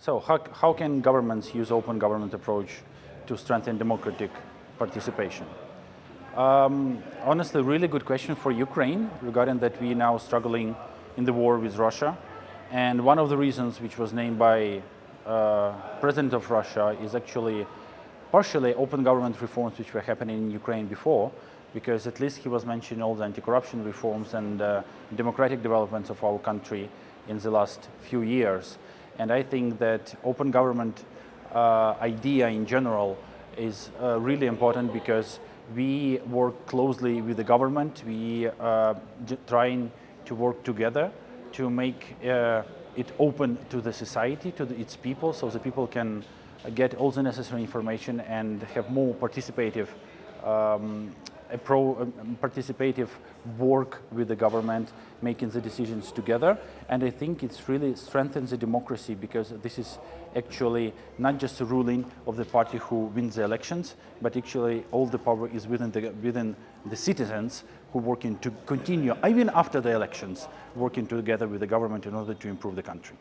So how, how can governments use open government approach to strengthen democratic participation? Um, honestly, really good question for Ukraine regarding that we now struggling in the war with Russia. And one of the reasons which was named by uh, President of Russia is actually partially open government reforms which were happening in Ukraine before, because at least he was mentioning all the anti-corruption reforms and uh, democratic developments of our country in the last few years. And I think that open government uh, idea in general is uh, really important because we work closely with the government. We uh, trying to work together to make uh, it open to the society, to the, its people, so the people can get all the necessary information and have more participative um, a pro participative work with the government, making the decisions together. And I think it's really strengthens the democracy because this is actually not just a ruling of the party who wins the elections, but actually all the power is within the, within the citizens who working to continue, even after the elections, working together with the government in order to improve the country.